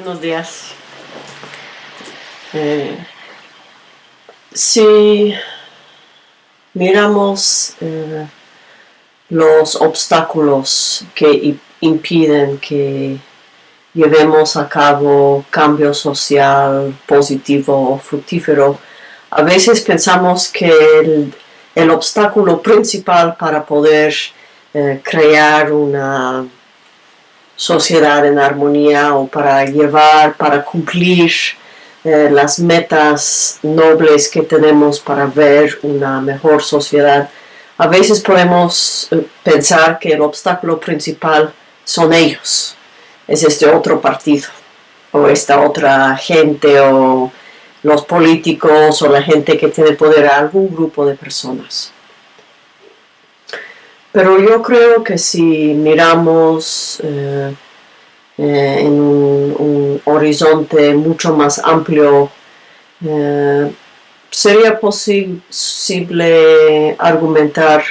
Buenos días. Eh, si miramos eh, los obstáculos que impiden que llevemos a cabo cambio social positivo o fructífero, a veces pensamos que el, obstáculo principal para poder eh, crear una sociedad en armonía o para llevar, para cumplir eh, las metas nobles que tenemos para ver una mejor sociedad. A veces podemos eh, pensar que el obstáculo principal son ellos, es este otro partido o esta otra gente o los políticos o la gente que tiene poder, algún grupo de personas. Pero yo creo que si miramos eh, eh, en un, horizonte mucho más amplio, eh, sería posible argumentar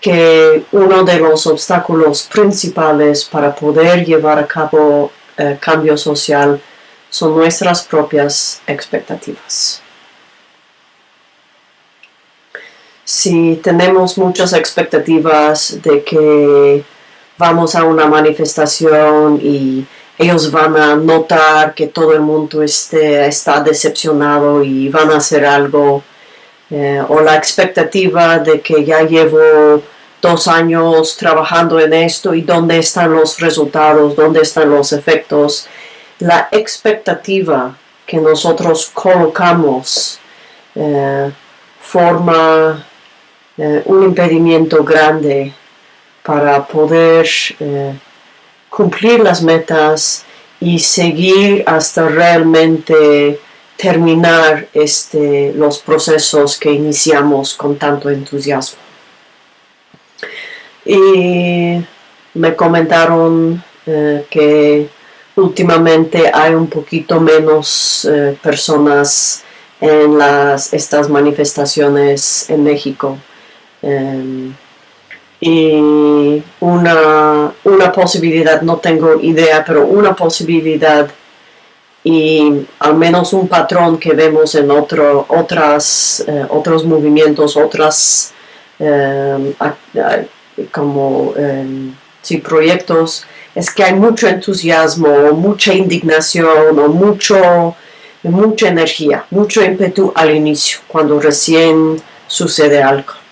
que uno de los obstáculos principales para poder llevar a cabo cambio social son nuestras propias expectativas. Si tenemos muchas expectativas de que vamos a una manifestación y ellos van a notar que todo el mundo está decepcionado y van a hacer algo, eh, o la expectativa de que ya llevo dos años trabajando en esto y dónde están los resultados, dónde están los efectos, la expectativa que nosotros colocamos eh, forma eh, un impedimento grande para poder eh, cumplir las metas y seguir hasta realmente terminar este, los procesos que iniciamos con tanto entusiasmo. Y me comentaron que últimamente hay un poquito menos eh, personas en las, estas manifestaciones en México. Em, y una, una, posibilidad, no tengo idea, pero una posibilidad y al menos un patrón que vemos en otro, otras, eh, otros movimientos, otras em, como em, proyectos es que hay mucho entusiasmo, mucha indignación o mucho, mucha energía, mucho ímpetu al inicio, cuando recién sucede algo.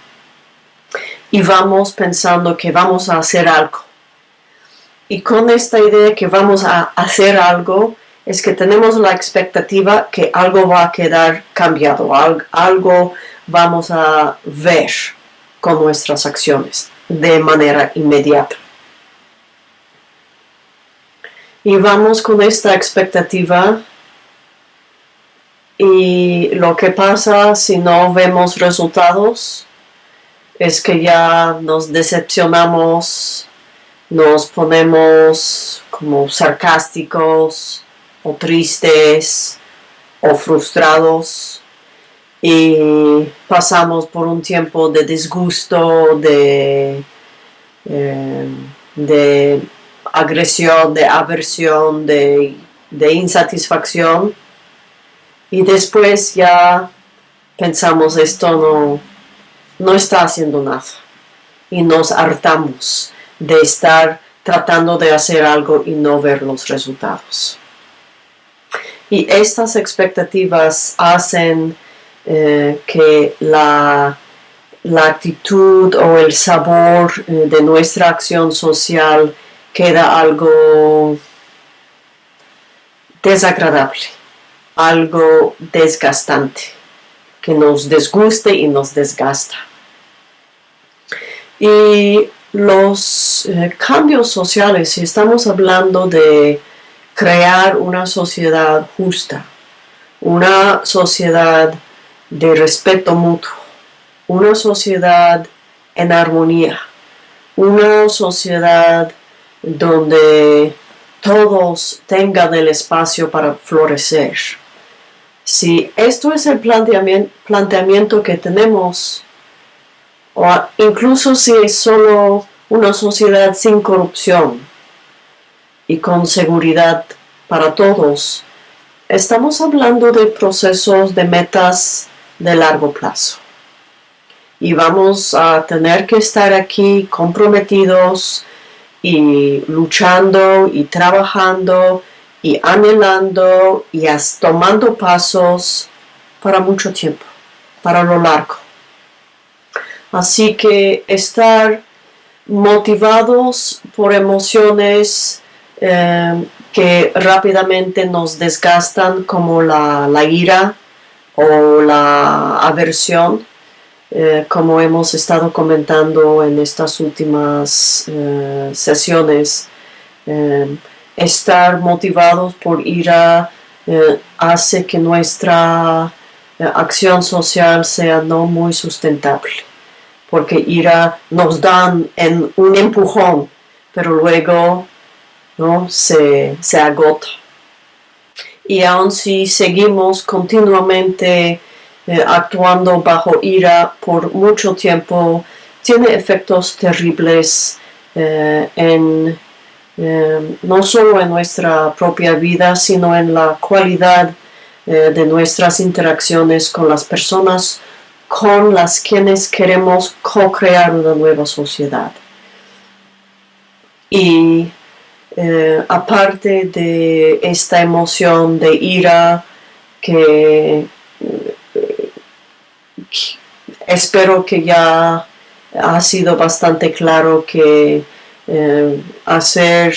Y vamos pensando que vamos a hacer algo. Y con esta idea de que vamos a hacer algo, es que tenemos la expectativa que algo va a quedar cambiado, algo vamos a ver con nuestras acciones de manera inmediata. Y vamos con esta expectativa y lo que pasa si no vemos resultados es que ya nos decepcionamos, nos ponemos como sarcásticos o tristes o frustrados y pasamos por un tiempo de disgusto, de, eh, de agresión, de aversión, de, insatisfacción. Y después ya pensamos esto no, no está haciendo nada. Y nos hartamos de estar tratando de hacer algo y no ver los resultados. Y estas expectativas hacen eh, que la, la, actitud o el sabor eh, de nuestra acción social queda algo desagradable, algo desgastante, que nos desguste y nos desgasta. Y los eh, cambios sociales, si estamos hablando de crear una sociedad justa, una sociedad de respeto mutuo, una sociedad en armonía, una sociedad donde todos tengan el espacio para florecer. Si esto es el planteamiento, que tenemos, o incluso si es solo una sociedad sin corrupción y con seguridad para todos, estamos hablando de procesos de metas de largo plazo. Y vamos a tener que estar aquí comprometidos y luchando y trabajando y anhelando y tomando pasos para mucho tiempo, para lo largo. Así que estar motivados por emociones eh, que rápidamente nos desgastan como la, ira o la aversión, eh, como hemos estado comentando en estas últimas eh, sesiones. Estar motivados por ira hace que nuestra acción social sea no muy sustentable porque ira nos dan en un empujón, pero luego ¿no? se, agota. Y aun si seguimos continuamente eh, actuando bajo ira por mucho tiempo, tiene efectos terribles eh, en, eh, no solo en nuestra propia vida, sino en la cualidad de nuestras interacciones con las personas con las quienes queremos co-crear una nueva sociedad. Y eh, aparte de esta emoción de ira que, eh, espero que ya ha sido bastante claro que eh, hacer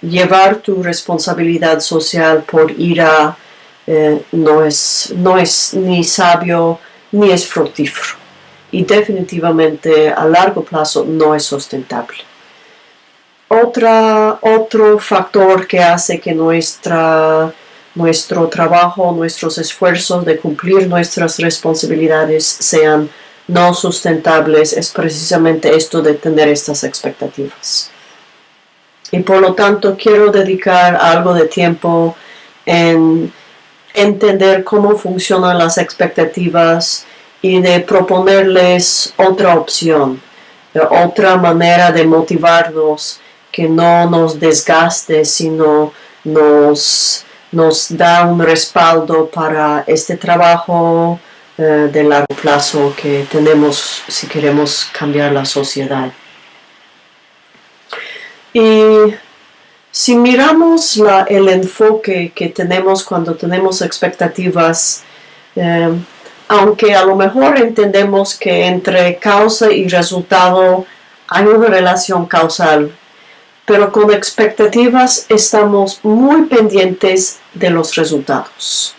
llevar tu responsabilidad social por ira no, es, no es ni sabio ni es fructífero y definitivamente a largo plazo no es sustentable. Otra, otro factor que hace que nuestra, nuestro trabajo, nuestros esfuerzos de cumplir nuestras responsabilidades sean no sustentables es precisamente esto de tener estas expectativas. Y por lo tanto quiero dedicar algo de tiempo en entender cómo funcionan las expectativas y de proponerles otra opción, otra manera de motivarnos que no nos desgaste, sino nos, nos da un respaldo para este trabajo eh, de largo plazo que tenemos si queremos cambiar la sociedad. Y si miramos el enfoque que tenemos cuando tenemos expectativas, eh, aunque a lo mejor entendemos que entre causa y resultado hay una relación causal, pero con expectativas estamos muy pendientes de los resultados.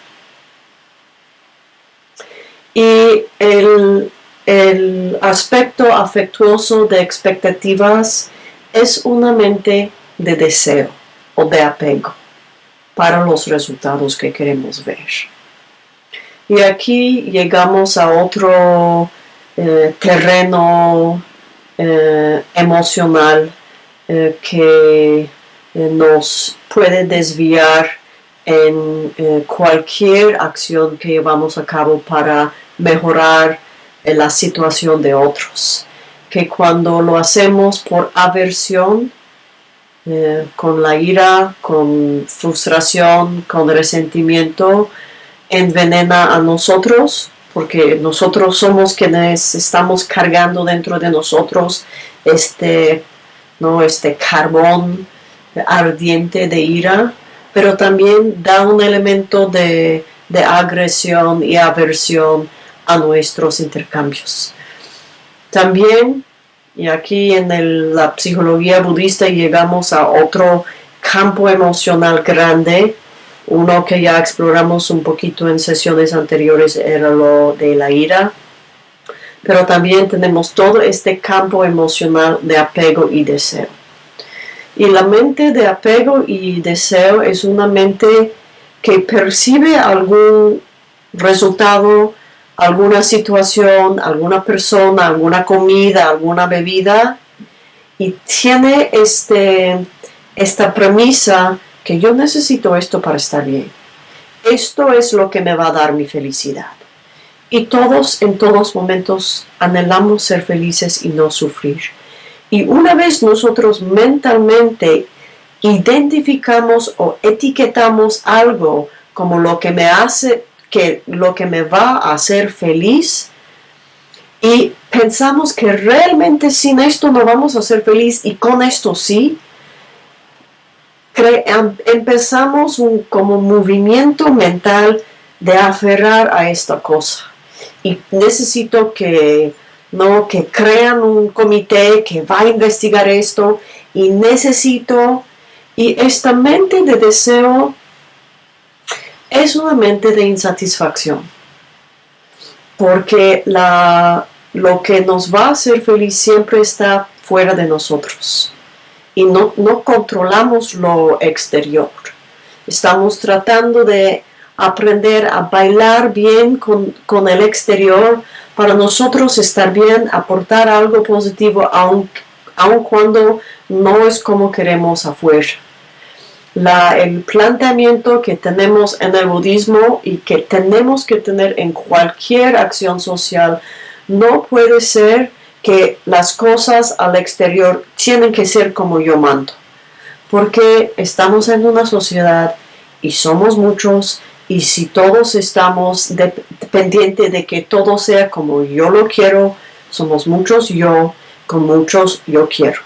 Y el, el aspecto afectuoso de expectativas es una mente de deseo o de apego para los resultados que queremos ver. Y aquí llegamos a otro eh, terreno eh, emocional eh, que nos puede desviar en cualquier acción que llevamos a cabo para mejorar la situación de otros. Que cuando lo hacemos por aversión, eh, con la ira, con frustración, con resentimiento, envenena a nosotros, porque nosotros somos quienes estamos cargando dentro de nosotros este, ¿no? este carbón ardiente de ira, pero también da un elemento de, de agresión y aversión a nuestros intercambios. También y aquí en la psicología budista llegamos a otro campo emocional grande, uno que ya exploramos un poquito en sesiones anteriores era lo de la ira, pero también tenemos todo este campo emocional de apego y deseo. Y la mente de apego y deseo es una mente que percibe algún resultado alguna situación, alguna persona, alguna comida, alguna bebida y tiene este, esta premisa que yo necesito esto para estar bien. Esto es lo que me va a dar mi felicidad. Y todos en todos momentos anhelamos ser felices y no sufrir. Y una vez nosotros mentalmente identificamos o etiquetamos algo como lo que me hace, que lo que me va a hacer feliz, y pensamos que realmente sin esto no vamos a ser feliz y con esto sí, em, empezamos un como movimiento mental de aferrar a esta cosa. Y necesito que, ¿no? que crean un comité que va a investigar esto y necesito, y esta mente de deseo es una mente de insatisfacción, porque lo que nos va a hacer feliz siempre está fuera de nosotros y no, no controlamos lo exterior. Estamos tratando de aprender a bailar bien con, con, el exterior para nosotros estar bien, aportar algo positivo aun, aun cuando no es como queremos afuera. La, el planteamiento que tenemos en el budismo y que tenemos que tener en cualquier acción social no puede ser que las cosas al exterior tienen que ser como yo mando, porque estamos en una sociedad y somos muchos y si todos estamos dependientes de que todo sea como yo lo quiero, somos muchos yo con muchos yo quiero.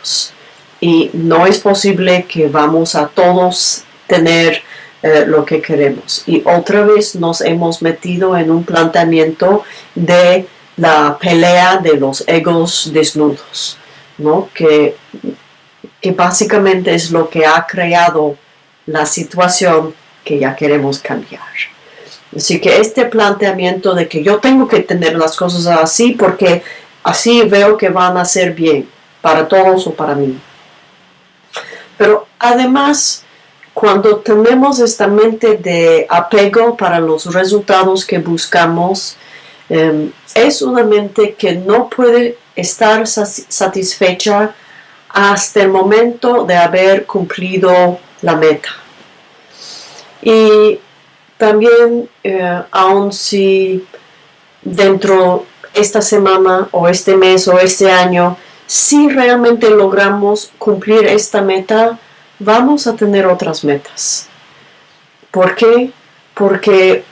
Y no es posible que vamos a todos tener eh, lo que queremos. Y otra vez nos hemos metido en un planteamiento de la pelea de los egos desnudos, ¿no? que, que básicamente es lo que ha creado la situación que ya queremos cambiar. Así que este planteamiento de que yo tengo que tener las cosas así porque así veo que van a ser bien para todos o para mí. Pero además, cuando tenemos esta mente de apego para los resultados que buscamos, em, es una mente que no puede estar satisfecha hasta el momento de haber cumplido la meta. Y también, eh, aun si dentro esta semana o este mes o este año, si realmente logramos cumplir esta meta, vamos a tener otras metas. ¿Por qué? Porque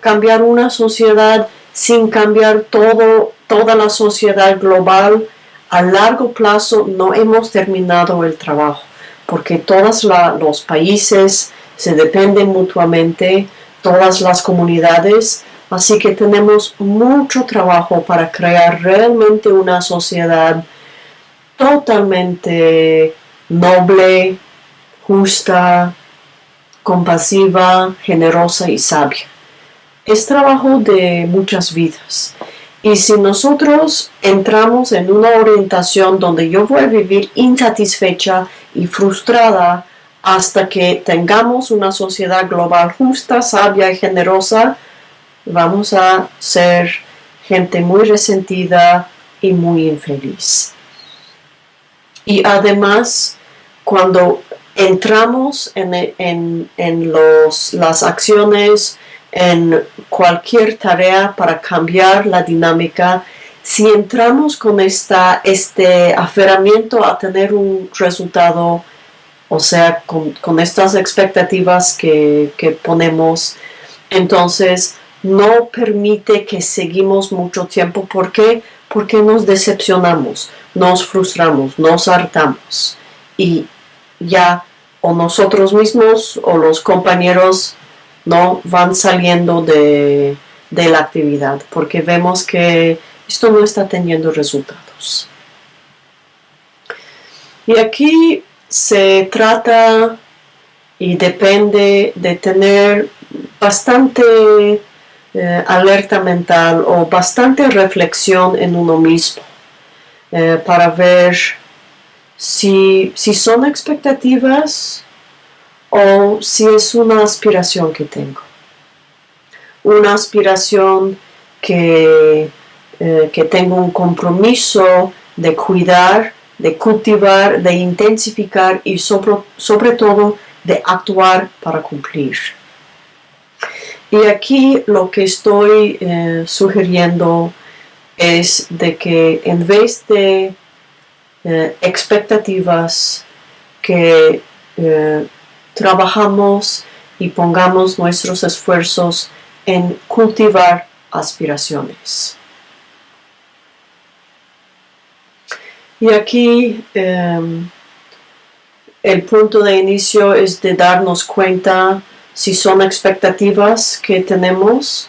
cambiar una sociedad sin cambiar todo, toda la sociedad global, a largo plazo no hemos terminado el trabajo, porque todos los países se dependen mutuamente, todas las comunidades, así que tenemos mucho trabajo para crear realmente una sociedad totalmente noble, justa, compasiva, generosa y sabia es trabajo de muchas vidas. Y si nosotros entramos en una orientación donde yo voy a vivir insatisfecha y frustrada hasta que tengamos una sociedad global justa, sabia y generosa, vamos a ser gente muy resentida y muy infeliz. Y además, cuando entramos en, los, las acciones en cualquier tarea para cambiar la dinámica, si entramos con esta, este aferramiento a tener un resultado, o sea, con, estas expectativas que, que, ponemos, entonces no permite que seguimos mucho tiempo. ¿Por qué? Porque nos decepcionamos, nos frustramos, nos hartamos. Y ya o nosotros mismos o los compañeros no van saliendo de, la actividad porque vemos que esto no está teniendo resultados. Y aquí se trata y depende de tener bastante eh, alerta mental o bastante reflexión en uno mismo eh, para ver si, si son expectativas o si es una aspiración que tengo. Una aspiración que, eh, que tengo un compromiso de cuidar, de cultivar, de intensificar y sobre, sobre todo de actuar para cumplir. Y aquí lo que estoy eh, sugiriendo es de que en vez de eh, expectativas que eh, trabajamos y pongamos nuestros esfuerzos en cultivar aspiraciones. Y aquí em, el punto de inicio es de darnos cuenta si son expectativas que tenemos.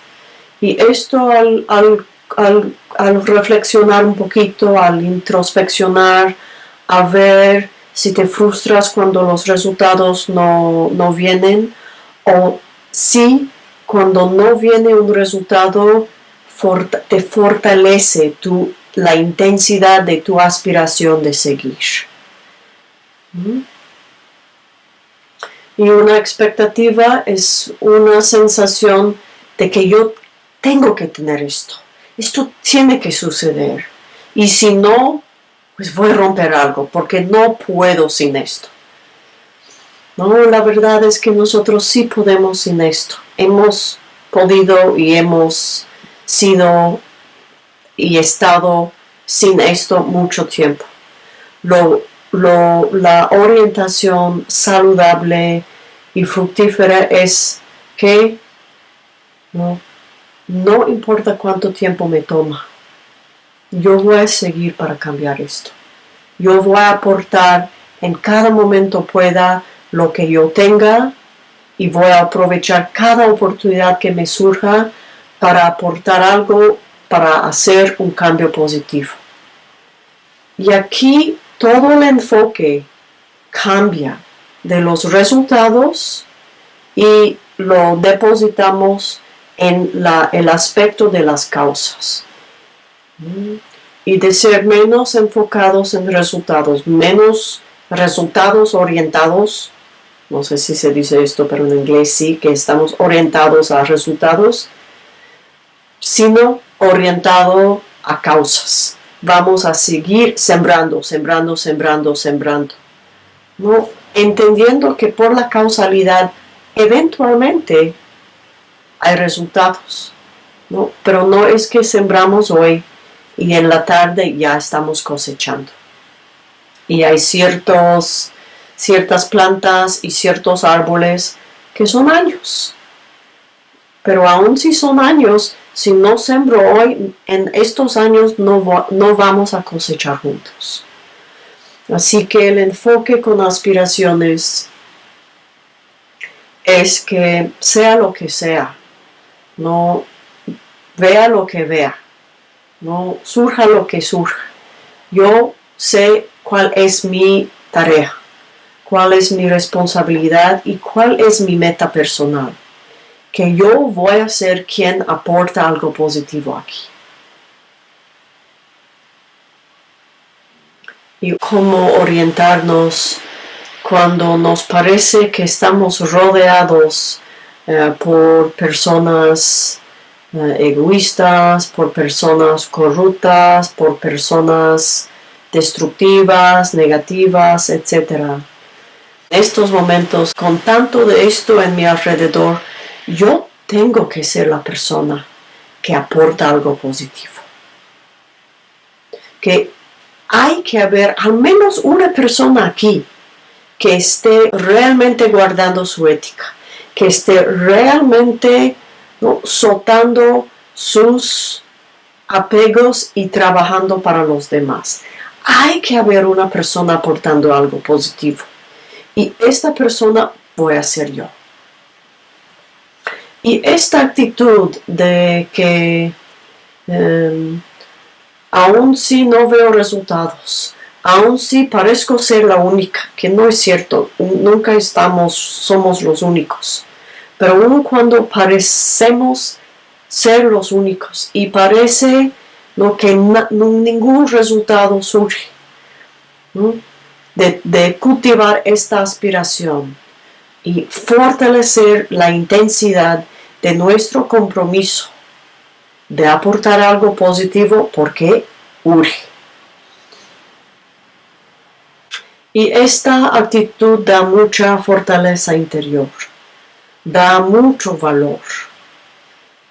Y esto al, al reflexionar un poquito, al introspeccionar, a ver si te frustras cuando los resultados no, vienen o si cuando no viene un resultado te fortalece tu, la intensidad de tu aspiración de seguir. ¿Mm? Y una expectativa es una sensación de que yo tengo que tener esto. Esto tiene que suceder. Y si no, pues voy a romper algo, porque no puedo sin esto. No, la verdad es que nosotros sí podemos sin esto. Hemos podido y hemos sido y estado sin esto mucho tiempo. Lo, la orientación saludable y fructífera es que no, no importa cuánto tiempo me toma, yo voy a seguir para cambiar esto. Yo voy a aportar en cada momento pueda lo que yo tenga y voy a aprovechar cada oportunidad que me surja para aportar algo para hacer un cambio positivo. Y aquí todo el enfoque cambia de los resultados y lo depositamos en el aspecto de las causas y de ser menos enfocados en resultados, menos resultados orientados, no sé si se dice esto, pero en inglés sí, que estamos orientados a resultados, sino orientado a causas. Vamos a seguir sembrando, sembrando, sembrando, sembrando. ¿no? Entendiendo que por la causalidad eventualmente hay resultados. ¿no? Pero no es que sembramos hoy y en la tarde ya estamos cosechando. Y hay ciertos, ciertas plantas y ciertos árboles que son años. Pero aún si son años, si no sembro hoy, en estos años no, no vamos a cosechar juntos. Así que el enfoque con aspiraciones es que sea lo que sea, no vea lo que vea, no surja lo que surja. Yo sé cuál es mi tarea, cuál es mi responsabilidad y cuál es mi meta personal. Que yo voy a ser quien aporta algo positivo aquí. Y cómo orientarnos cuando nos parece que estamos rodeados eh, por personas eh, egoístas, por personas corruptas, por personas destructivas, negativas, etc. En estos momentos, con tanto de esto en mi alrededor, yo tengo que ser la persona que aporta algo positivo. Que hay que haber al menos una persona aquí que esté realmente guardando su ética, que esté realmente soltando sus apegos y trabajando para los demás. Hay que haber una persona aportando algo positivo. Y esta persona voy a ser yo. Y esta actitud de que em, aún si no veo resultados, aún si parezco ser la única, que no es cierto, nunca estamos, somos los únicos pero aun cuando parecemos ser los únicos y parece lo que ningún resultado surge de, cultivar esta aspiración y fortalecer la intensidad de nuestro compromiso de aportar algo positivo porque urge. Y esta actitud da mucha fortaleza interior da mucho valor.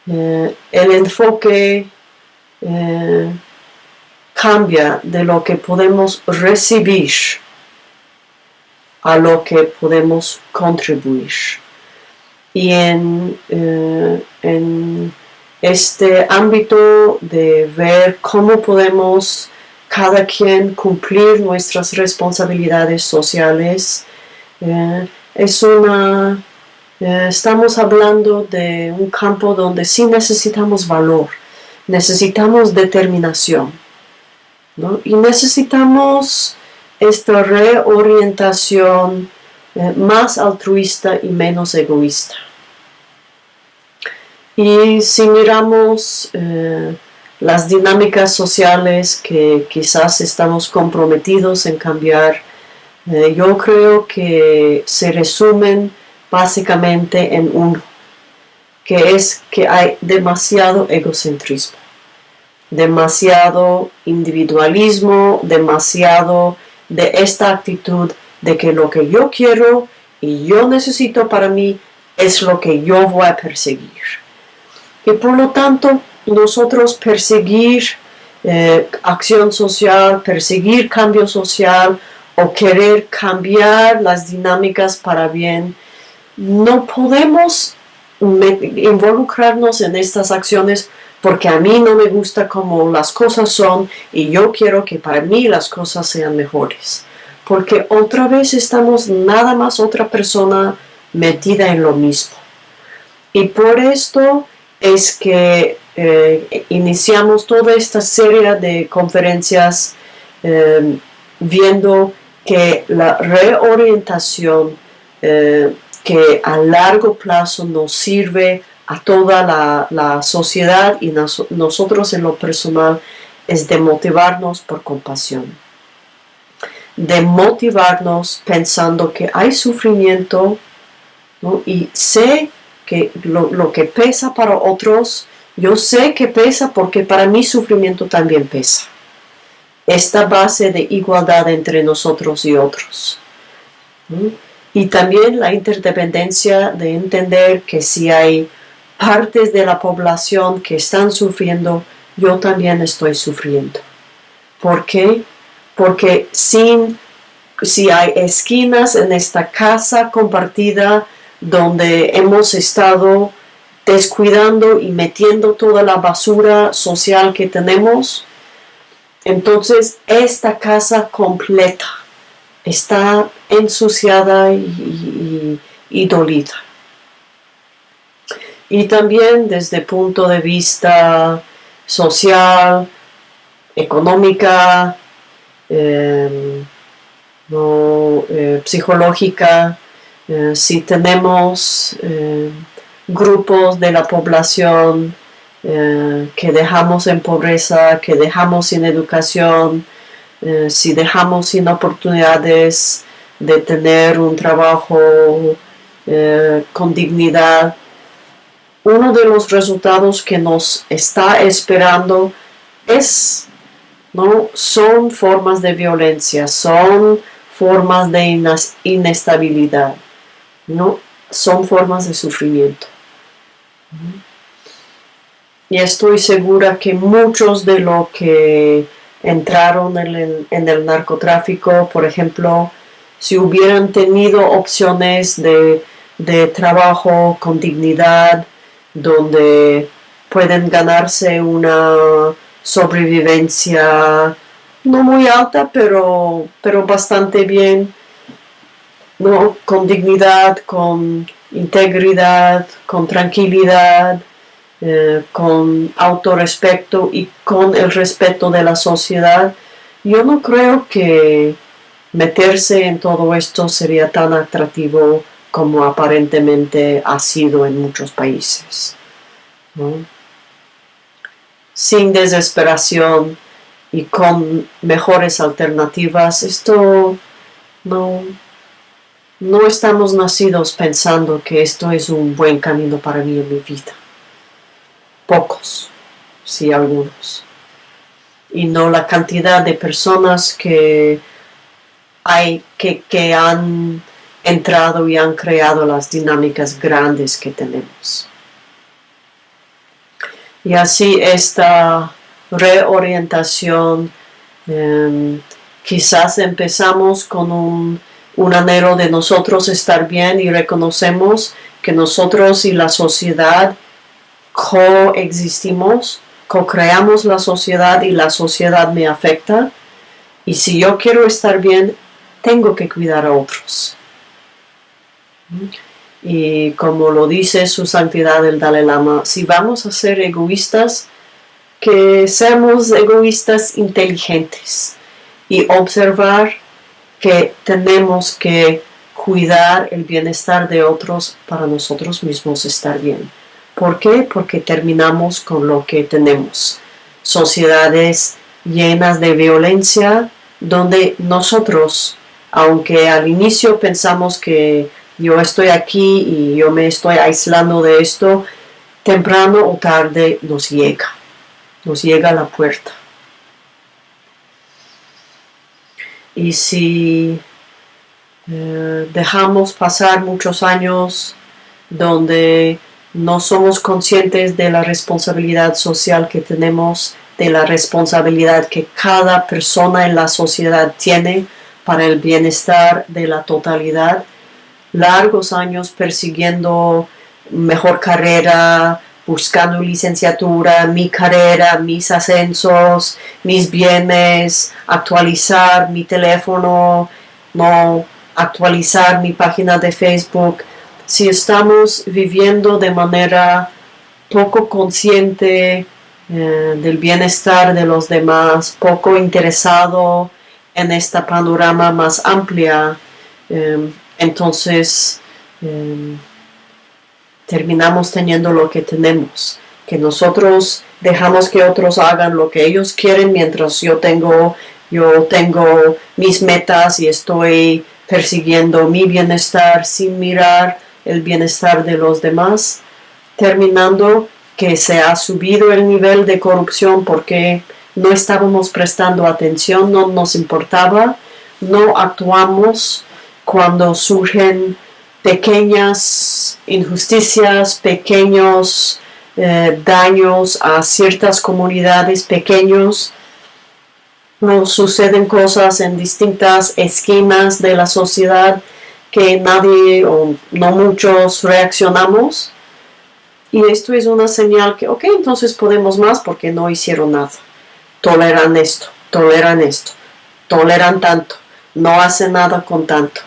Eh, el enfoque eh, cambia de lo que podemos recibir a lo que podemos contribuir. Y en, eh, en este ámbito de ver cómo podemos cada quien cumplir nuestras responsabilidades sociales, eh, es una, eh, estamos hablando de un campo donde sí necesitamos valor, necesitamos determinación y necesitamos esta reorientación más altruista y menos egoísta. Y si miramos eh, las dinámicas sociales que quizás estamos comprometidos en cambiar, eh, yo creo que se resumen básicamente en uno, que es que hay demasiado egocentrismo, demasiado individualismo, demasiado de esta actitud de que lo que yo quiero y yo necesito para mí es lo que yo voy a perseguir. Y por lo tanto, nosotros perseguir eh, acción social, perseguir cambio social o querer cambiar las dinámicas para bien, no podemos involucrarnos en estas acciones porque a mí no me gusta cómo las cosas son y yo quiero que para mí las cosas sean mejores. Porque otra vez estamos nada más otra persona metida en lo mismo. Y por esto es que eh, iniciamos toda esta serie de conferencias eh, viendo que la reorientación eh, que a largo plazo nos sirve a toda la, sociedad y nosotros en lo personal es de motivarnos por compasión, de motivarnos pensando que hay sufrimiento y sé que lo, lo, que pesa para otros, yo sé que pesa porque para mí sufrimiento también pesa. Esta base de igualdad entre nosotros y otros. Y también la interdependencia de entender que si hay partes de la población que están sufriendo, yo también estoy sufriendo. ¿Por qué? Porque sin, si hay esquinas en esta casa compartida donde hemos estado descuidando y metiendo toda la basura social que tenemos, entonces esta casa completa está ensuciada y, y dolida. Y también desde el punto de vista social, económica, em, eh, psicológica, eh, si tenemos em, grupos de la población eh, que dejamos en pobreza, que dejamos sin educación, si dejamos sin oportunidades de tener un trabajo con dignidad, uno de los resultados que nos está esperando es, ¿no? Son formas de violencia, son formas de inestabilidad, ¿no? Son formas de sufrimiento. Y estoy segura que muchos de los que entraron en el, en el narcotráfico, por ejemplo, si hubieran tenido opciones de, de trabajo con dignidad, donde pueden ganarse una sobrevivencia no muy alta, pero, pero bastante bien, ¿no? con dignidad, con integridad, con tranquilidad, eh, con autorrespeto y con el respeto de la sociedad. Yo no creo que meterse en todo esto sería tan atractivo como aparentemente ha sido en muchos países. Sin desesperación y con mejores alternativas, esto no, no estamos nacidos pensando que esto es un buen camino para mí en mi vida. Pocos, sí algunos. Y no la cantidad de personas que hay que, que han entrado y han creado las dinámicas grandes que tenemos. Y así esta reorientación, em, quizás empezamos con un un anhelo de nosotros estar bien y reconocemos que nosotros y la sociedad coexistimos, co-creamos la sociedad y la sociedad me afecta. Y si yo quiero estar bien, tengo que cuidar a otros. Y como lo dice su santidad el Dalai Lama, si vamos a ser egoístas, que seamos egoístas inteligentes y observar que tenemos que cuidar el bienestar de otros para nosotros mismos estar bien. ¿Por qué? Porque terminamos con lo que tenemos. Sociedades llenas de violencia donde nosotros, aunque al inicio pensamos que yo estoy aquí y yo me estoy aislando de esto, temprano o tarde nos llega, nos llega a la puerta. Y si eh, dejamos pasar muchos años donde no somos conscientes de la responsabilidad social que tenemos, de la responsabilidad que cada persona en la sociedad tiene para el bienestar de la totalidad, largos años persiguiendo mejor carrera, buscando licenciatura, mi carrera, mis ascensos, mis bienes, actualizar mi teléfono, no actualizar mi página de Facebook. Si estamos viviendo de manera poco consciente eh, del bienestar de los demás, poco interesado en esta panorama más amplia, eh, entonces em, terminamos teniendo lo que tenemos, que nosotros dejamos que otros hagan lo que ellos quieren mientras yo tengo, yo tengo mis metas y estoy persiguiendo mi bienestar sin mirar el bienestar de los demás, terminando que se ha subido el nivel de corrupción porque no estábamos prestando atención, no nos importaba, no actuamos cuando surgen pequeñas injusticias, pequeños eh, daños a ciertas comunidades pequeños, nos suceden cosas en distintas esquinas de la sociedad que nadie o no muchos reaccionamos. Y esto es una señal que, ok, entonces podemos más porque no hicieron nada. Toleran esto, toleran esto, toleran tanto, no hacen nada con tanto.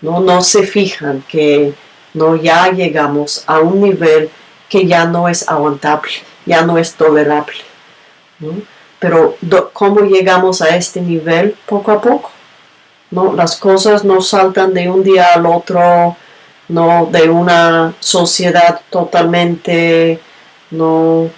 No, no se fijan que no ya llegamos a un nivel que ya no es aguantable, ya no es tolerable. Pero ¿cómo llegamos a este nivel? Poco a poco. ¿no? Las cosas no saltan de un día al otro, no de una sociedad totalmente no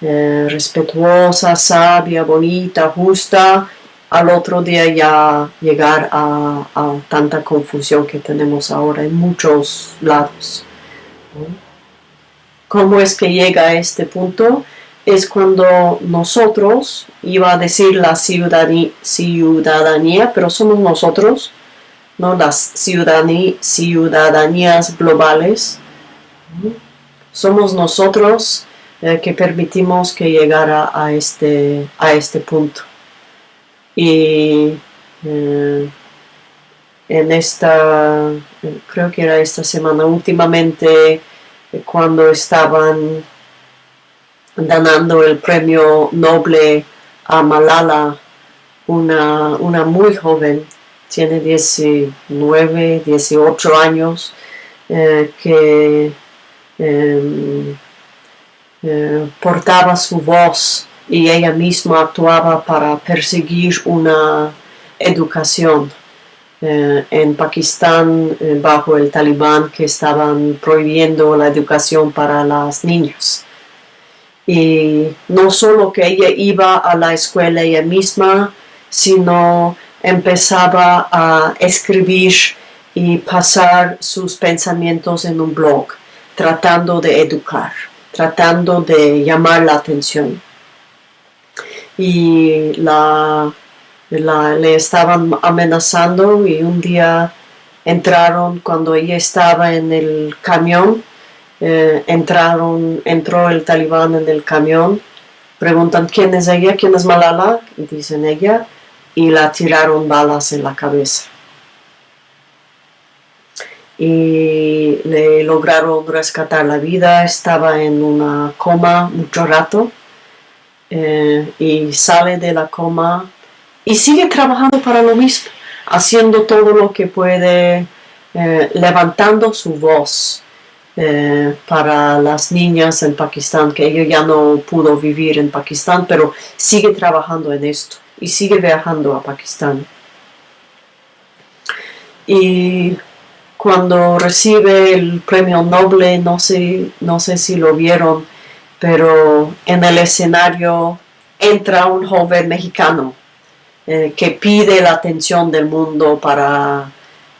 eh, respetuosa, sabia, bonita, justa, al otro día ya llegar a, tanta confusión que tenemos ahora en muchos lados. ¿Cómo es que llega a este punto? Es cuando nosotros, iba a decir la ciudadanía, pero somos nosotros, ¿no? las ciudadanías globales, somos nosotros eh, que permitimos que llegara a este, a este punto. Y eh, en esta, creo que era esta semana, últimamente, eh, cuando estaban dando el premio Noble a Malala, una, una muy joven, tiene 19, 18 años, eh, que em, portaba su voz y ella misma actuaba para perseguir una educación. Eh, en Pakistán, eh, bajo el talibán, que estaban prohibiendo la educación para las niñas. Y no solo que ella iba a la escuela ella misma, sino empezaba a escribir y pasar sus pensamientos en un blog, tratando de educar, tratando de llamar la atención y la, le estaban amenazando y un día entraron cuando ella estaba en el camión, eh, entraron, entró el talibán en el camión, preguntan quién es ella, quién es Malala, y dicen ella, y la tiraron balas en la cabeza. y le lograron rescatar la vida. Estaba en una coma mucho rato eh, y sale de la coma y sigue trabajando para lo mismo, haciendo todo lo que puede, eh, levantando su voz eh, para las niñas en Pakistán, que ella ya no pudo vivir en Pakistán, pero sigue trabajando en esto y sigue viajando a Pakistán. Y cuando recibe el premio Nobel, no sé, no sé si lo vieron, pero en el escenario entra un joven mexicano eh, que pide la atención del mundo para,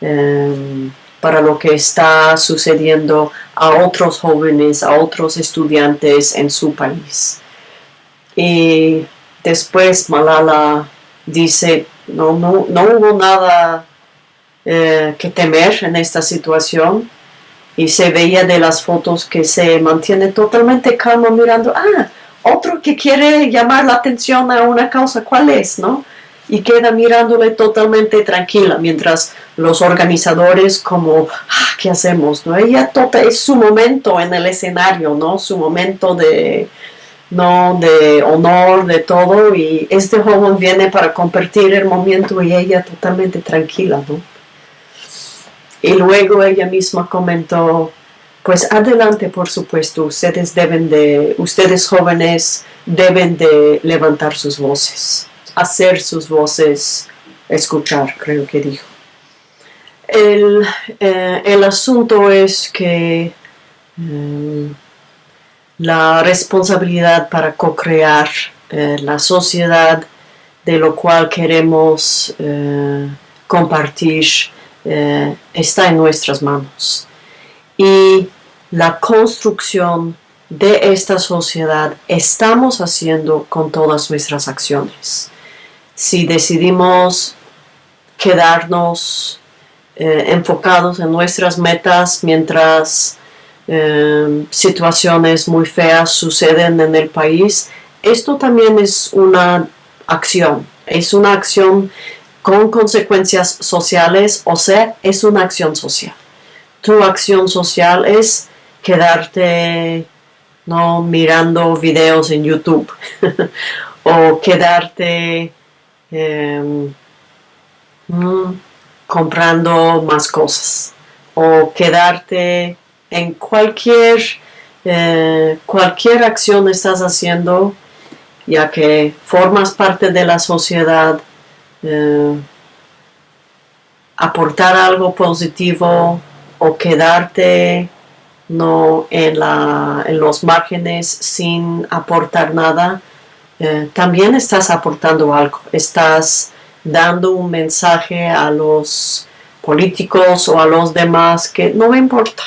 em, para lo que está sucediendo a otros jóvenes, a otros estudiantes en su país. Y después Malala dice, no, no, no hubo nada eh, que temer en esta situación. Y se veía de las fotos que se mantiene totalmente calmo mirando, ah, otro que quiere llamar la atención a una causa, ¿cuál es? ¿No? Y queda mirándole totalmente tranquila, mientras los organizadores como, ah, ¿qué hacemos? ¿No? Ella tota, es su momento en el escenario, ¿no? Su momento de, ¿no? de honor, de todo, y este joven viene para compartir el momento y ella totalmente tranquila, ¿no? Y luego ella misma comentó, pues adelante, por supuesto, ustedes deben de, ustedes jóvenes deben de levantar sus voces, hacer sus voces escuchar, creo que dijo. El, eh, asunto es que mm, la responsabilidad para co-crear eh, la sociedad de lo cual queremos eh, compartir eh, está en nuestras manos. Y la construcción de esta sociedad estamos haciendo con todas nuestras acciones. Si decidimos quedarnos eh, enfocados en nuestras metas mientras eh, situaciones muy feas suceden en el país, esto también es una acción, es una acción con consecuencias sociales, o sea, es una acción social. Tu acción social es quedarte no mirando videos en YouTube o quedarte em, comprando más cosas o quedarte en cualquier eh, cualquier acción estás haciendo ya que formas parte de la sociedad eh, aportar algo positivo o quedarte no en, la, en los márgenes sin aportar nada, eh, también estás aportando algo, estás dando un mensaje a los políticos o a los demás que no me importa,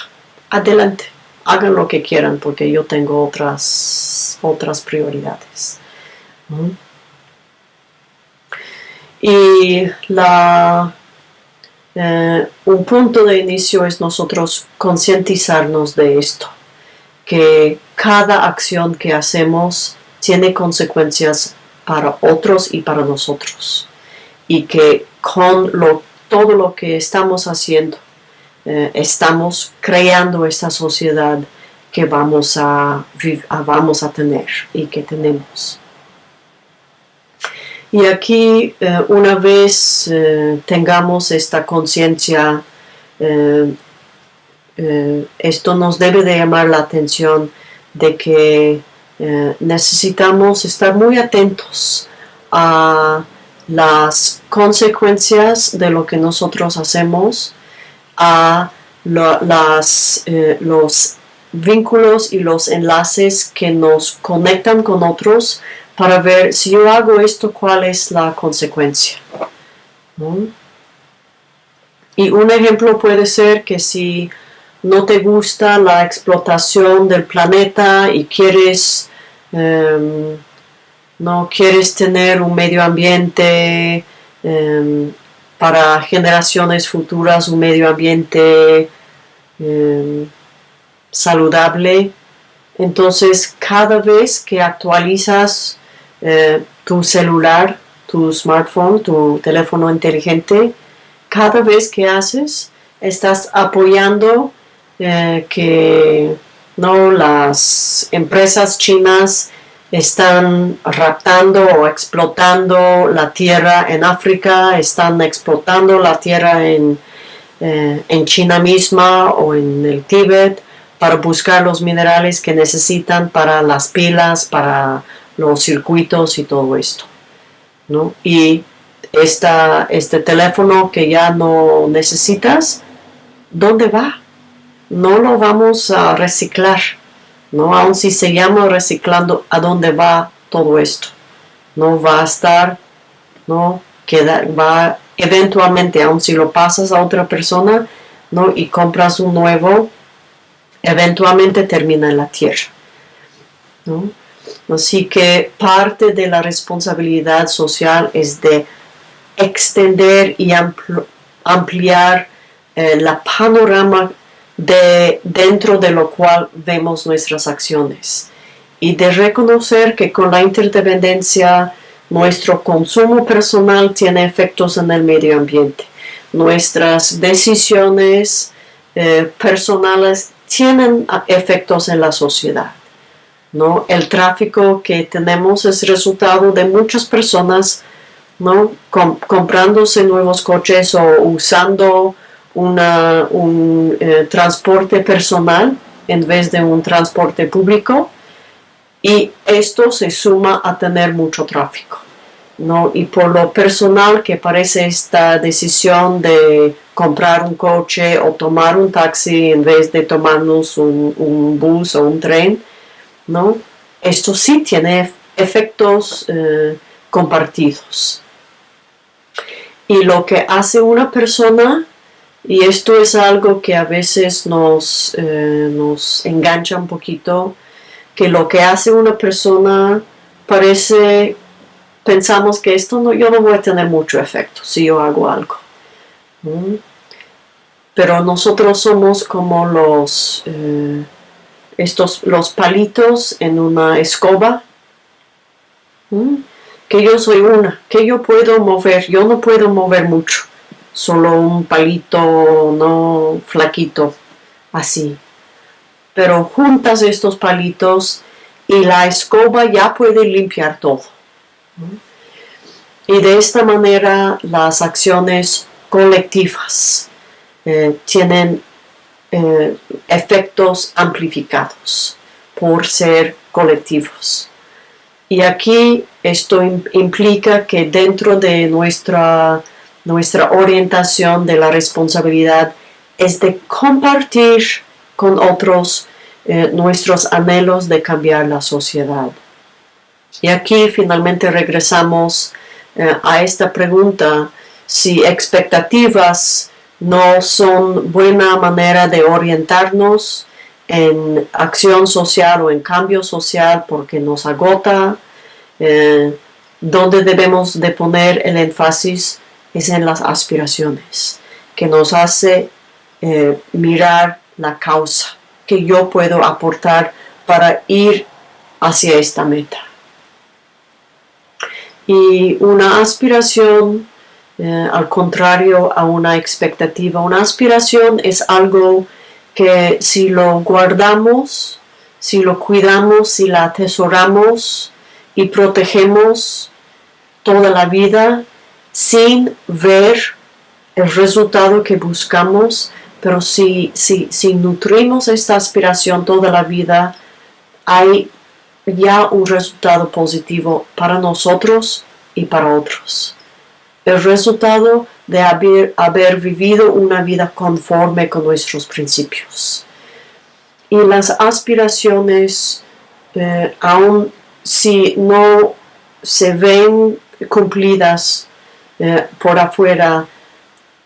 adelante, hagan lo que quieran porque yo tengo otras, otras prioridades. Y la, eh, un punto de inicio es nosotros concientizarnos de esto, que cada acción que hacemos tiene consecuencias para otros y para nosotros. Y que con lo, todo lo que estamos haciendo, eh, estamos creando esta sociedad que vamos a, vamos a tener y que tenemos. Y aquí, eh, una vez eh, tengamos esta conciencia, eh, esto nos debe de llamar la atención de que necesitamos estar muy atentos a las consecuencias de lo que nosotros hacemos, a las, los vínculos y los enlaces que nos conectan con otros, para ver si yo hago esto, cuál es la consecuencia. Y un ejemplo puede ser que si no te gusta la explotación del planeta y quieres, em, no quieres tener un medio ambiente em, para generaciones futuras, un medio ambiente em, saludable, entonces cada vez que actualizas eh, tu celular, tu smartphone, tu teléfono inteligente, cada vez que haces, estás apoyando eh, que no las empresas chinas están raptando o explotando la tierra en África, están explotando la tierra en, eh, en China misma o en el Tíbet para buscar los minerales que necesitan para las pilas, para los circuitos y todo esto. ¿no? Y esta, este teléfono que ya no necesitas, ¿dónde va? No lo vamos a reciclar ¿no? Aun si se llama reciclando, ¿a dónde va todo esto? No va a estar, ¿no? Queda, va eventualmente, aun si lo pasas a otra persona, ¿no? Y compras un nuevo, eventualmente termina en la tierra, ¿no? Así que parte de la responsabilidad social es de extender y ampliar eh, la panorama de dentro de lo cual vemos nuestras acciones y de reconocer que con la interdependencia nuestro consumo personal tiene efectos en el medio ambiente. Nuestras decisiones eh, personales tienen efectos en la sociedad. ¿No? El tráfico que tenemos es resultado de muchas personas ¿no? comprándose nuevos coches o usando un eh, transporte personal en vez de un transporte público y esto se suma a tener mucho tráfico. Y por lo personal que parece esta decisión de comprar un coche o tomar un taxi en vez de tomarnos un, bus o un tren, ¿no? esto sí tiene efectos eh, compartidos. Y lo que hace una persona y esto es algo que a veces nos, eh, nos engancha un poquito, que lo que hace una persona parece, pensamos que esto no, yo no voy a tener mucho efecto si yo hago algo. Pero nosotros somos como los, eh, estos, los palitos en una escoba, que yo soy una, que yo puedo mover, yo no puedo mover mucho. Solo un palito no flaquito así. Pero juntas estos palitos y la escoba ya puede limpiar todo y de esta manera las acciones colectivas eh, tienen eh, efectos amplificados por ser colectivos y aquí esto implica que dentro de nuestra nuestra orientación de la responsabilidad es de compartir con otros eh, nuestros anhelos de cambiar la sociedad. Y aquí finalmente regresamos eh, a esta pregunta, si expectativas no son buena manera de orientarnos en acción social o en cambio social porque nos agota, eh, donde debemos de poner el énfasis es en las aspiraciones, que nos hace eh, mirar la causa que yo puedo aportar para ir hacia esta meta. Y una aspiración, eh, al contrario a una expectativa, una aspiración es algo que si lo guardamos, si lo cuidamos, si la atesoramos y protegemos toda la vida, sin ver el resultado que buscamos, pero si, si, si nutrimos esta aspiración toda la vida, hay ya un resultado positivo para nosotros y para otros. El resultado de haber, vivido una vida conforme con nuestros principios. Y las aspiraciones, eh, aun si no se ven cumplidas eh, por afuera,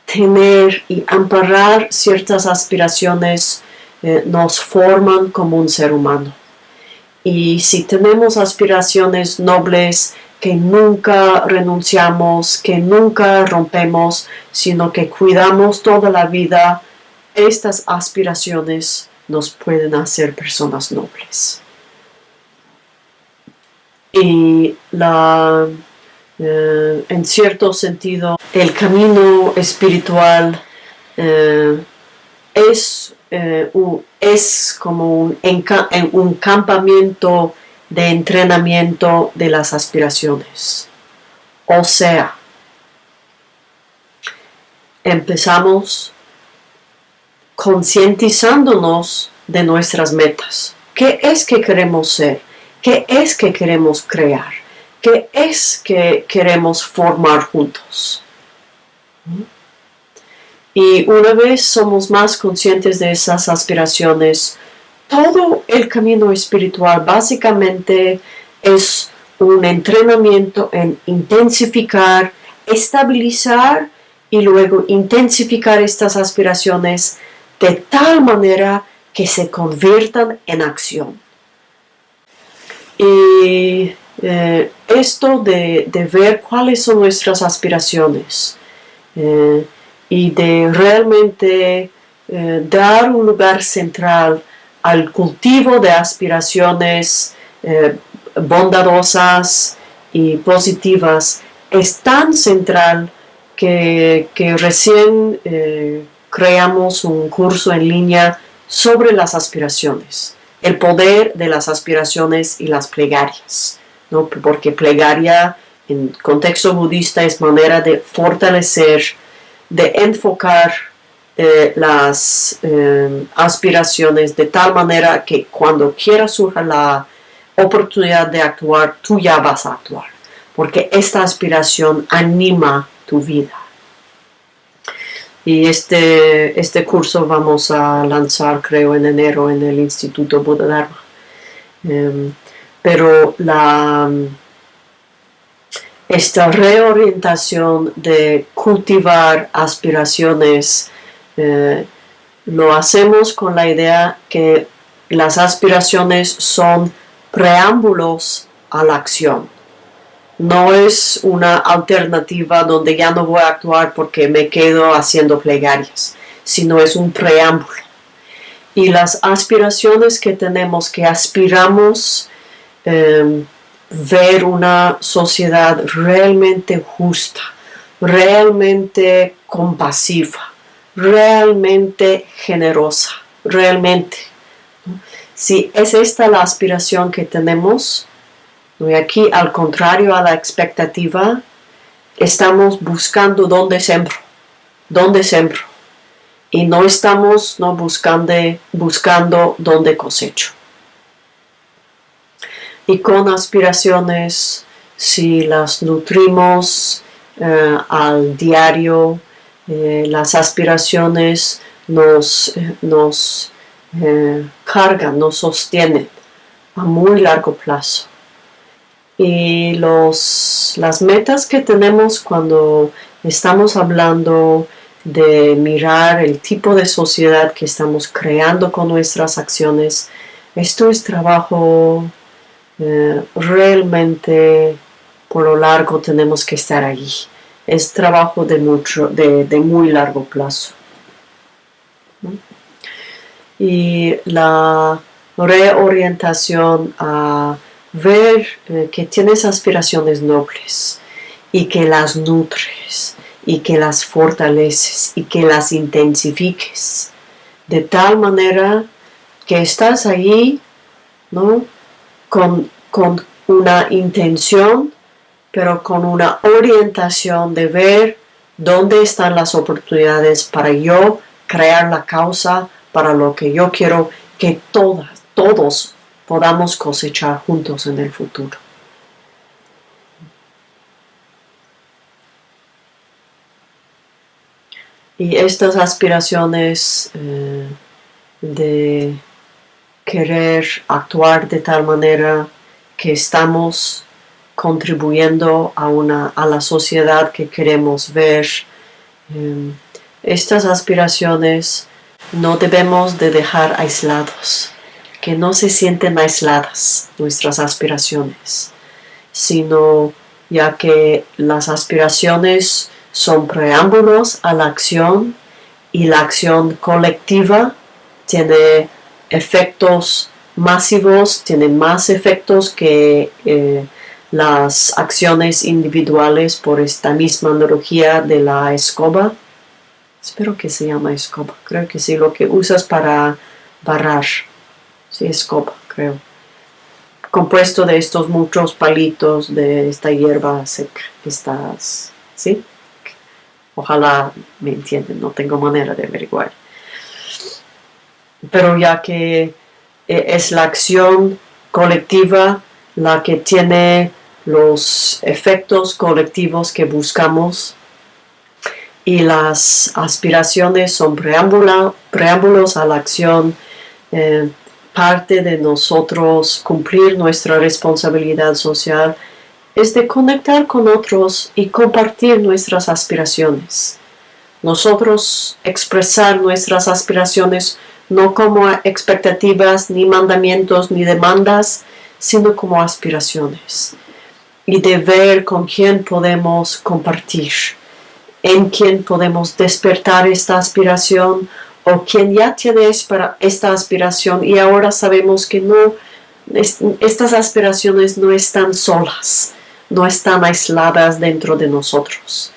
tener y amparar ciertas aspiraciones eh, nos forman como un ser humano. Y si tenemos aspiraciones nobles que nunca renunciamos, que nunca rompemos, sino que cuidamos toda la vida, estas aspiraciones nos pueden hacer personas nobles. Y la eh, en cierto sentido, el camino espiritual eh, es, eh, es como un, un campamento de entrenamiento de las aspiraciones. O sea, empezamos concientizándonos de nuestras metas. ¿Qué es que queremos ser? ¿Qué es que queremos crear? ¿Qué es que queremos formar juntos? Y una vez somos más conscientes de esas aspiraciones, todo el camino espiritual básicamente es un entrenamiento en intensificar, estabilizar y luego intensificar estas aspiraciones de tal manera que se conviertan en acción. Y eh, esto de, ver cuáles son nuestras aspiraciones eh, y de realmente eh, dar un lugar central al cultivo de aspiraciones bondadosas y positivas es tan central que, recién creamos un curso en línea sobre las aspiraciones, el poder de las aspiraciones y las plegarias, ¿no? porque plegaria en contexto budista es manera de fortalecer, de enfocar eh, las eh, aspiraciones de tal manera que cuando quiera surja la oportunidad de actuar, tú ya vas a actuar, porque esta aspiración anima tu vida. Y este, este curso vamos a lanzar, creo, en enero en el Instituto Buda. Em, pero la, esta reorientación de cultivar aspiraciones eh, lo hacemos con la idea que las aspiraciones son preámbulos a la acción no es una alternativa donde ya no voy a actuar porque me quedo haciendo plegarias, sino es un preámbulo. Y las aspiraciones que tenemos, que aspiramos em, ver una sociedad realmente justa, realmente compasiva, realmente generosa, realmente. Si es esta la aspiración que tenemos, y aquí, al contrario a la expectativa, estamos buscando dónde sembro, dónde sembro. Y no estamos no buscando, buscando dónde cosecho. Y con aspiraciones, si las nutrimos eh, al diario, eh, las aspiraciones nos, eh, nos cargan, nos sostienen a muy largo plazo y los, las metas que tenemos cuando estamos hablando de mirar el tipo de sociedad que estamos creando con nuestras acciones, esto es trabajo eh, realmente por lo largo tenemos que estar allí. Es trabajo de, mucho, de, de muy largo plazo. Y la reorientación a ver eh, que tienes aspiraciones nobles y que las nutres y que las fortaleces y que las intensifiques de tal manera que estás ahí ¿no? con, con una intención pero con una orientación de ver dónde están las oportunidades para yo crear la causa para lo que yo quiero que todas, todos podamos cosechar juntos en el futuro. Y estas aspiraciones eh, de querer actuar de tal manera que estamos contribuyendo a, una, a la sociedad que queremos ver, eh, estas aspiraciones no debemos de dejar aislados que no se sienten aisladas nuestras aspiraciones, sino ya que las aspiraciones son preámbulos a la acción y la acción colectiva tiene efectos masivos, tiene más efectos que eh, las acciones individuales por esta misma analogía de la escoba. espero que se llama escoba, creo que sí, lo que usas para barrar, sí, escoba, creo. Compuesto de estos muchos palitos de esta hierba seca, estas, ¿sí? Ojalá me entienden, no tengo manera de averiguar. Pero ya que eh, es la acción colectiva la que tiene los efectos colectivos que buscamos y las aspiraciones son preámbulos a la acción, eh, parte de nosotros cumplir nuestra responsabilidad social es de conectar con otros y compartir nuestras aspiraciones. Nosotros expresar nuestras aspiraciones no como expectativas, ni mandamientos, ni demandas, sino como aspiraciones. Y de ver con quién podemos compartir, en quién podemos despertar esta aspiración o quien ya tiene esta aspiración y ahora sabemos que no, estas aspiraciones no están solas, no están aisladas dentro de nosotros.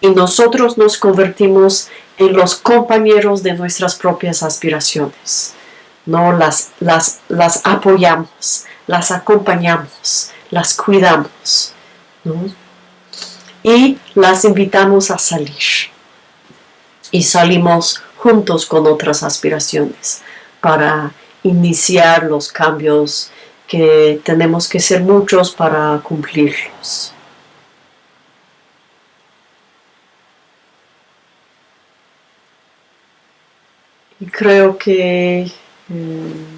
Y nosotros nos convertimos en los compañeros de nuestras propias aspiraciones. No las, las, las apoyamos, las acompañamos, las cuidamos. Y las invitamos a salir. Y salimos juntos con otras aspiraciones para iniciar los cambios que tenemos que ser muchos para cumplirlos. Y creo que mm,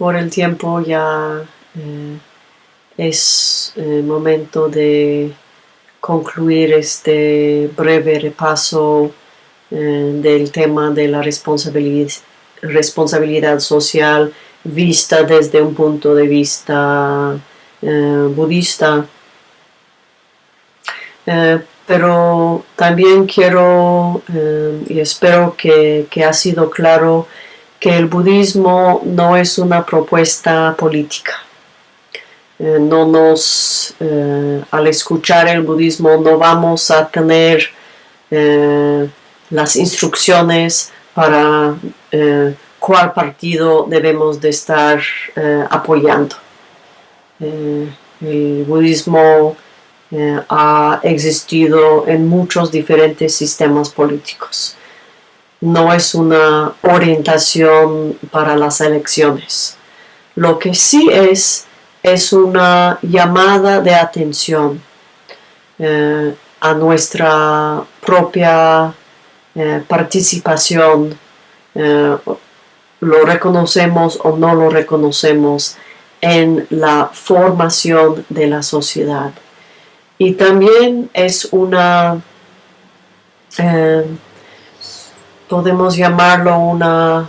por el tiempo ya eh, es eh, momento de concluir este breve repaso eh, del tema de la responsabilidad social vista desde un punto de vista budista. Pero también quiero y espero que, que, ha sido claro que el budismo no es una propuesta política. no nos, al escuchar el budismo, no vamos a tener las instrucciones para eh, cuál partido debemos de estar eh, apoyando. Eh, el budismo ha existido en muchos diferentes sistemas políticos. No es una orientación para las elecciones. Lo que sí es, es una llamada de atención a nuestra propia eh, participación, eh, lo reconocemos o no lo reconocemos en la formación de la sociedad. Y también es una, eh, podemos llamarlo una,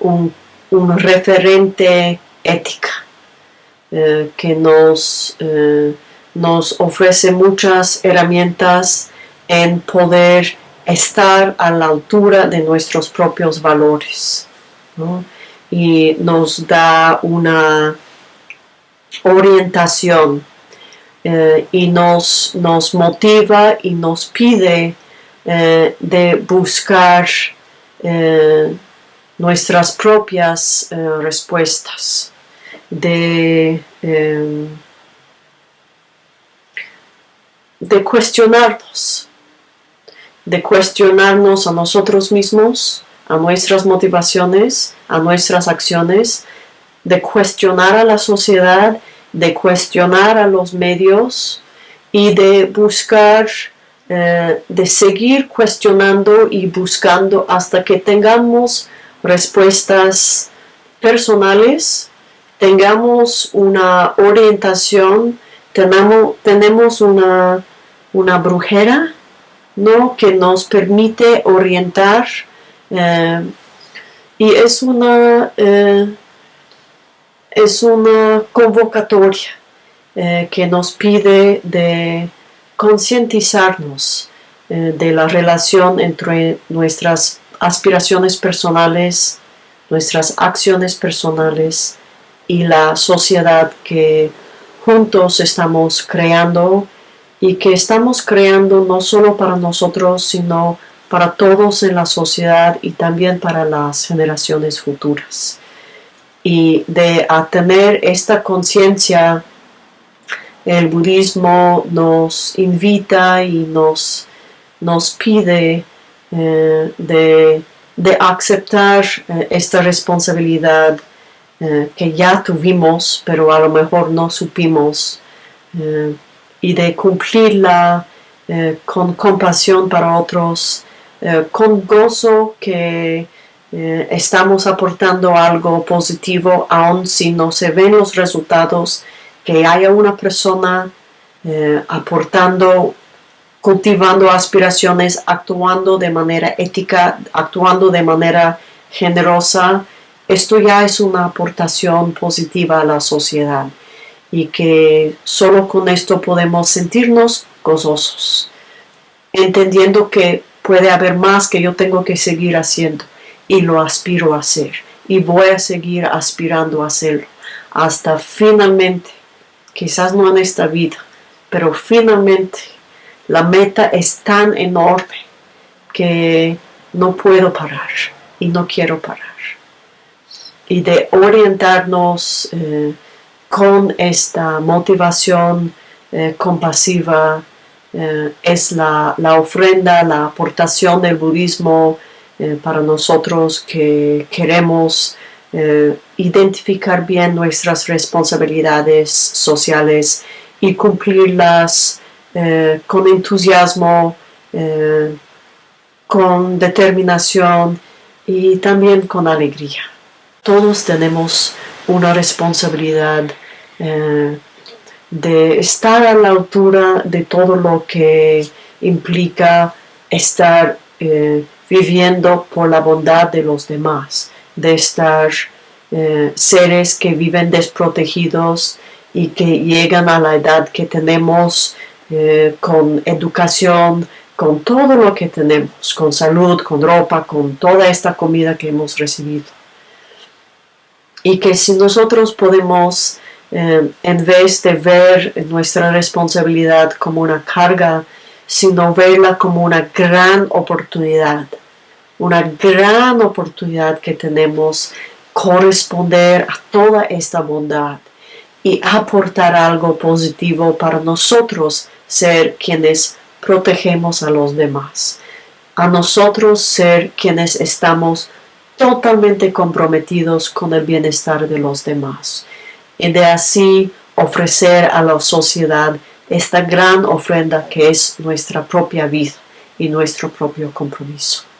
un, un, referente ética que nos, nos ofrece muchas herramientas en poder estar a la altura de nuestros propios valores y nos da una orientación eh, y nos, nos, motiva y nos pide eh, de buscar eh, nuestras propias respuestas, de, de cuestionarnos de cuestionarnos a nosotros mismos, a nuestras motivaciones, a nuestras acciones, de cuestionar a la sociedad, de cuestionar a los medios y de buscar, eh, de seguir cuestionando y buscando hasta que tengamos respuestas personales, tengamos una orientación, tenemos, tenemos una, una brujera ¿no? que nos permite orientar eh, y es una, eh, es una convocatoria que nos pide de concientizarnos de la relación entre nuestras aspiraciones personales, nuestras acciones personales y la sociedad que juntos estamos creando y que estamos creando no solo para nosotros, sino para todos en la sociedad y también para las generaciones futuras. Y de tener esta conciencia, el budismo nos invita y nos, nos pide eh, de, aceptar eh, esta responsabilidad eh, que ya tuvimos, pero a lo mejor no supimos, y de cumplirla con compasión para otros, con gozo que estamos aportando algo positivo, aun si no se ven los resultados, que haya una persona eh, aportando, cultivando aspiraciones, actuando de manera ética, actuando de manera generosa, esto ya es una aportación positiva a la sociedad y que solo con esto podemos sentirnos gozosos, entendiendo que puede haber más que yo tengo que seguir haciendo y lo aspiro a hacer y voy a seguir aspirando a hacerlo hasta finalmente, quizás no en esta vida, pero finalmente la meta es tan enorme que no puedo parar y no quiero parar. Y de orientarnos eh, con esta motivación eh, compasiva, eh, es la, ofrenda, la aportación del budismo para nosotros que queremos eh, identificar bien nuestras responsabilidades sociales y cumplirlas con entusiasmo, con determinación y también con alegría. Todos tenemos una responsabilidad de estar a la altura de todo lo que implica estar eh, viviendo por la bondad de los demás, de estar eh, seres que viven desprotegidos y que llegan a la edad que tenemos eh, con educación, con todo lo que tenemos, con salud, con ropa, con toda esta comida que hemos recibido. Y que si nosotros podemos eh, en vez de ver nuestra responsabilidad como una carga, sino verla como una gran oportunidad, una gran oportunidad que tenemos corresponder a toda esta bondad y aportar algo positivo para nosotros ser quienes protegemos a los demás, a nosotros ser quienes estamos totalmente comprometidos con el bienestar de los demás y de así ofrecer a la sociedad esta gran ofrenda que es nuestra propia vida y nuestro propio compromiso.